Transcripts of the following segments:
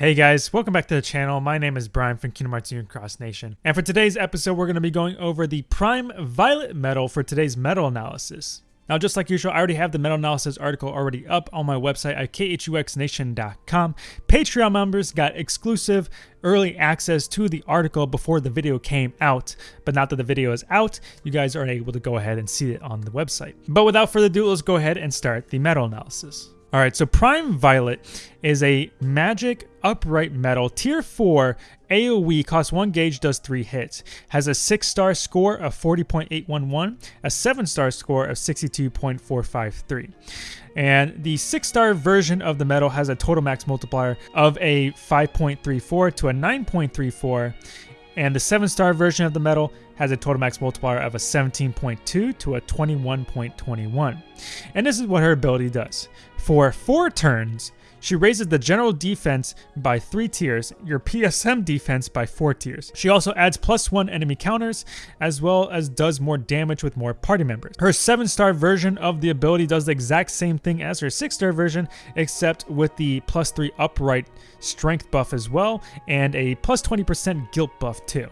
Hey guys, welcome back to the channel. My name is Brian from Kingdom Hearts Union Cross Nation. And for today's episode, we're going to be going over the Prime Violet medal for today's medal analysis. Now, just like usual, I already have the medal analysis article already up on my website at khuxnation.com. Patreon members got exclusive early access to the article before the video came out, but now that the video is out, you guys are able to go ahead and see it on the website. But without further ado, let's go ahead and start the medal analysis. All right, so Prime Violet is a magic upright medal, tier 4 AoE costs 1 gauge does 3 hits. Has a 6 star score of 40.811 a 7 star score of 62.453 and the 6 star version of the medal has a total max multiplier of a 5.34 to a 9.34 and the 7 star version of the medal has a total max multiplier of a 17.2 to a 21.21. And this is what her ability does. For 4 turns, she raises the general defense by 3 tiers, your PSM defense by 4 tiers. She also adds plus 1 enemy counters, as well as does more damage with more party members. Her 7 star version of the ability does the exact same thing as her 6 star version, except with the plus 3 upright strength buff as well, and a plus 20% guilt buff too.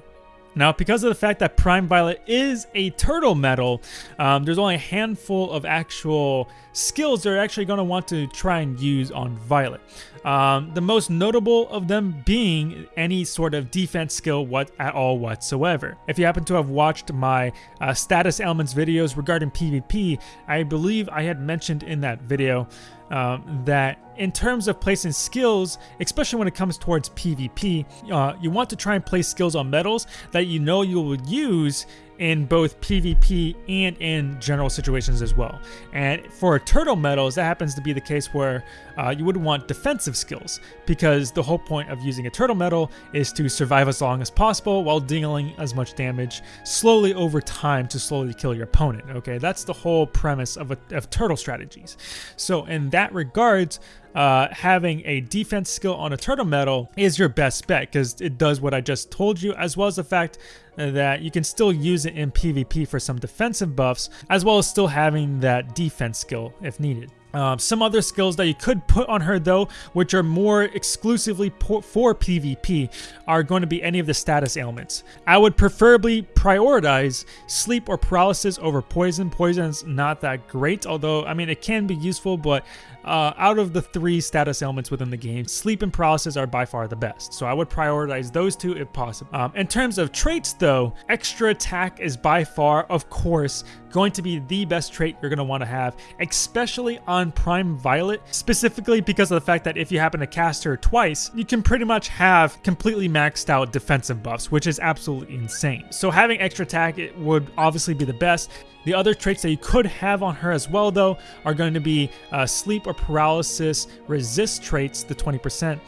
Now, because of the fact that Prime Violet is a turtle medal, um, there's only a handful of actual skills they're actually going to want to try and use on Violet. Um, the most notable of them being any sort of defense skill what at all whatsoever. If you happen to have watched my uh, status elements videos regarding PvP, I believe I had mentioned in that video um, that in terms of placing skills, especially when it comes towards PvP, uh, you want to try and place skills on medals that you know you will use in both PvP and in general situations as well. And for turtle medals, that happens to be the case where uh, you would want defensive skills because the whole point of using a turtle medal is to survive as long as possible while dealing as much damage slowly over time to slowly kill your opponent. Okay, that's the whole premise of, a, of turtle strategies. So in that regards, uh, having a defense skill on a turtle medal is your best bet because it does what I just told you, as well as the fact that you can still use it in PvP for some defensive buffs, as well as still having that defense skill if needed. Um, some other skills that you could put on her though, which are more exclusively for PvP, are going to be any of the status ailments. I would preferably prioritize sleep or paralysis over poison. Poison's not that great, although, I mean, it can be useful, but uh, out of the three status ailments within the game, sleep and paralysis are by far the best. So I would prioritize those two if possible. Um, in terms of traits though, extra attack is by far, of course, going to be the best trait you're going to want to have, especially on Prime Violet, specifically because of the fact that if you happen to cast her twice, you can pretty much have completely maxed out defensive buffs, which is absolutely insane. So having extra attack it would obviously be the best. The other traits that you could have on her as well, though, are going to be uh, sleep or paralysis resist traits, the 20%.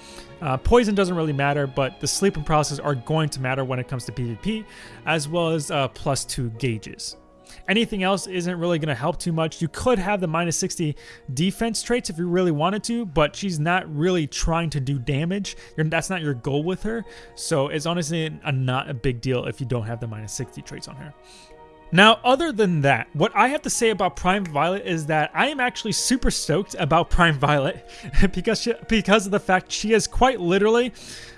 Uh, poison doesn't really matter, but the sleep and paralysis are going to matter when it comes to PvP, as well as uh, plus two gauges. Anything else isn't really going to help too much. You could have the minus 60 defense traits if you really wanted to, but she's not really trying to do damage. You're, that's not your goal with her. So it's honestly a, not a big deal if you don't have the minus 60 traits on her. Now, other than that, what I have to say about Prime Violet is that I am actually super stoked about Prime Violet because she, because of the fact she is quite literally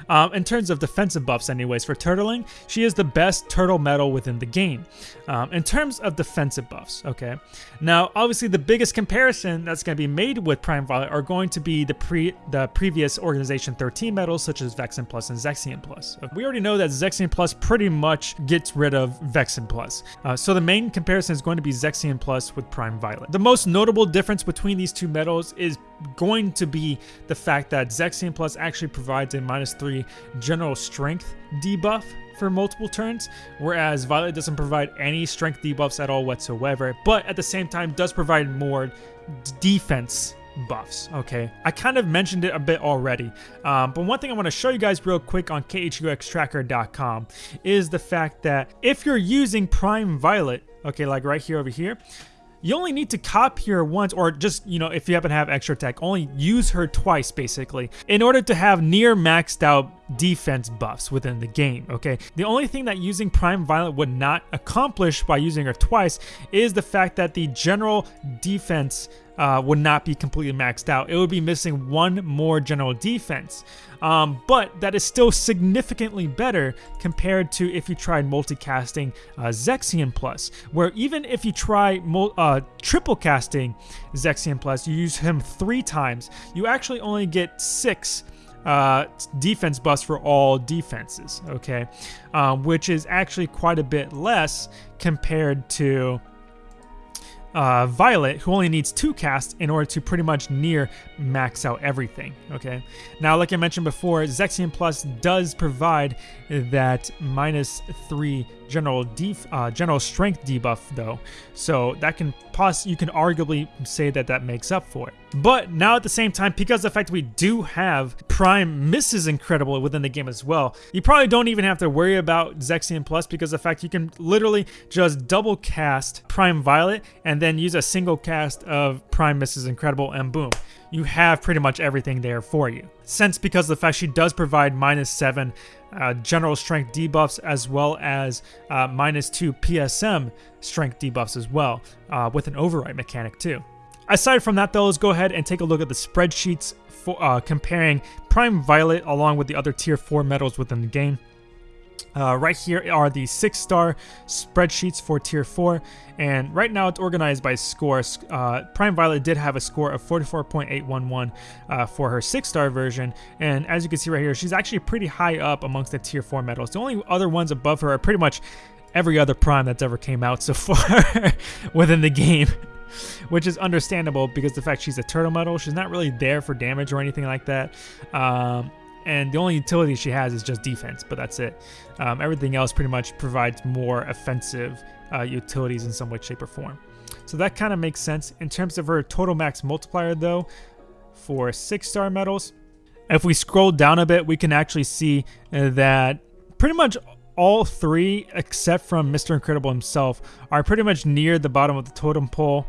um, in terms of defensive buffs, anyways, for turtling, she is the best turtle medal within the game. Um, in terms of defensive buffs, okay. Now, obviously, the biggest comparison that's going to be made with Prime Violet are going to be the pre the previous Organization 13 medals, such as Vexen Plus and Zexion Plus. We already know that Zexion Plus pretty much gets rid of Vexen Plus. Uh, so the main comparison is going to be Zexion Plus with Prime Violet. The most notable difference between these two medals is going to be the fact that Zexion Plus actually provides a minus 3 general strength debuff for multiple turns, whereas Violet doesn't provide any strength debuffs at all whatsoever, but at the same time does provide more defense buffs okay? I kind of mentioned it a bit already um, but one thing i want to show you guys real quick on khuxtracker.com is the fact that if you're using prime violet okay like right here over here you only need to copy her once or just, you know, if you happen to have extra attack, only use her twice basically in order to have near maxed out defense buffs within the game, okay? The only thing that using Prime Violet would not accomplish by using her twice is the fact that the general defense uh, would not be completely maxed out. It would be missing one more general defense. Um, but that is still significantly better compared to if you tried multicasting uh, Zexion Plus, where even if you try uh, triple casting Zexion Plus, you use him three times, you actually only get six uh, defense buffs for all defenses, okay? Um, which is actually quite a bit less compared to uh, Violet, who only needs two casts in order to pretty much near max out everything. Okay. Now, like I mentioned before, Zexion Plus does provide that minus three general def uh, general strength debuff though, so that can pos you can arguably say that that makes up for it. But now at the same time, because the fact we do have Prime Mrs. Incredible within the game as well, you probably don't even have to worry about Zexion Plus because the fact you can literally just double cast Prime Violet and then use a single cast of Prime Mrs. Incredible and boom you have pretty much everything there for you. Since because of the fact she does provide minus 7 uh, general strength debuffs as well as uh, minus 2 PSM strength debuffs as well, uh, with an override mechanic too. Aside from that though, let's go ahead and take a look at the spreadsheets for uh, comparing Prime Violet along with the other tier 4 medals within the game. Uh, right here are the six star spreadsheets for tier 4 and right now it's organized by scores uh, prime violet did have a score of 44.811 uh, for her six star version. And as you can see right here she's actually pretty high up amongst the tier 4 medals. The only other ones above her are pretty much every other prime that's ever came out so far within the game which is understandable because the fact she's a turtle medal she's not really there for damage or anything like that. Um, and the only utility she has is just defense, but that's it. Um, everything else pretty much provides more offensive uh, utilities in some way, shape, or form. So that kind of makes sense. In terms of her total max multiplier, though, for six star medals, if we scroll down a bit, we can actually see uh, that pretty much all three, except from Mr. Incredible himself, are pretty much near the bottom of the totem pole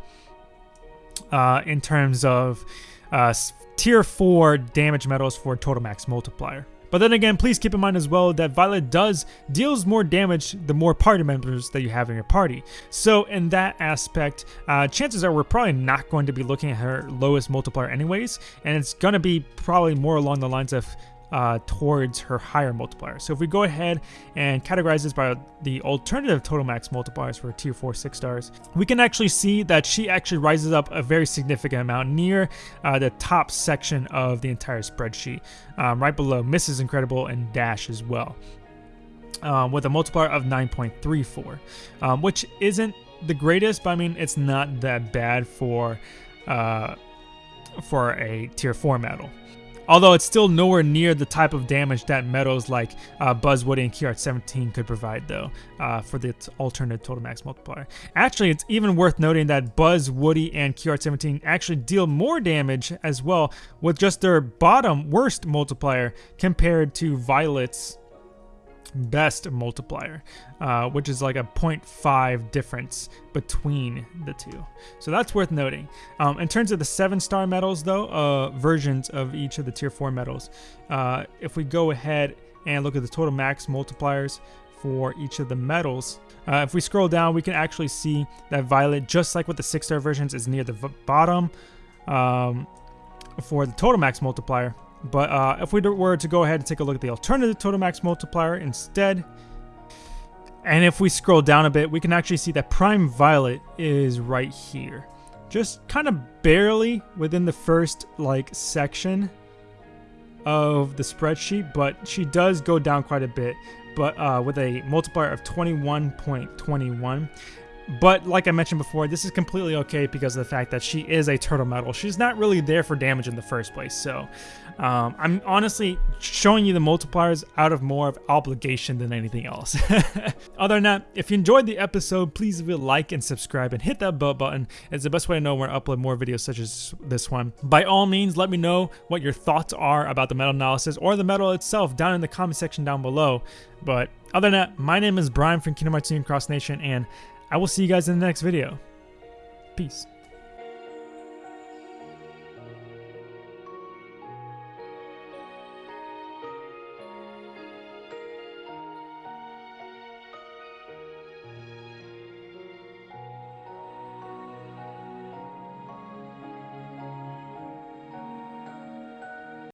uh, in terms of uh, tier 4 damage medals for total max multiplier. But then again, please keep in mind as well that Violet does deals more damage the more party members that you have in your party. So in that aspect, uh, chances are we're probably not going to be looking at her lowest multiplier anyways, and it's going to be probably more along the lines of uh, towards her higher multiplier. So if we go ahead and categorize this by the alternative total max multipliers for tier 4 6 stars, we can actually see that she actually rises up a very significant amount near uh, the top section of the entire spreadsheet, um, right below Mrs. Incredible and Dash as well. Um, with a multiplier of 9.34, um, which isn't the greatest, but I mean, it's not that bad for uh, for a tier 4 medal although it's still nowhere near the type of damage that medals like uh, Buzz Woody and Key 17 could provide, though, uh, for the alternate total max multiplier. Actually, it's even worth noting that Buzz, Woody, and Key 17 actually deal more damage as well with just their bottom worst multiplier compared to Violet's best multiplier, uh, which is like a 0.5 difference between the two. So that's worth noting. Um, in terms of the seven star medals, though, uh, versions of each of the tier four medals, uh, if we go ahead and look at the total max multipliers for each of the medals, uh, if we scroll down, we can actually see that Violet, just like with the six star versions, is near the bottom um, for the total max multiplier. But uh, if we were to go ahead and take a look at the alternative total max multiplier instead, and if we scroll down a bit, we can actually see that Prime Violet is right here. Just kind of barely within the first like section of the spreadsheet, but she does go down quite a bit, but uh, with a multiplier of 21.21. But like I mentioned before, this is completely okay because of the fact that she is a turtle medal. She's not really there for damage in the first place. So um, I'm honestly showing you the multipliers out of more of obligation than anything else. Other than that, if you enjoyed the episode, please leave a like and subscribe and hit that bell button. It's the best way to know when I upload more videos such as this one. By all means, let me know what your thoughts are about the medal analysis or the medal itself down in the comment section down below. But other than that, my name is Brian from Kingdom Hearts Cross Nation and I will see you guys in the next video. Peace.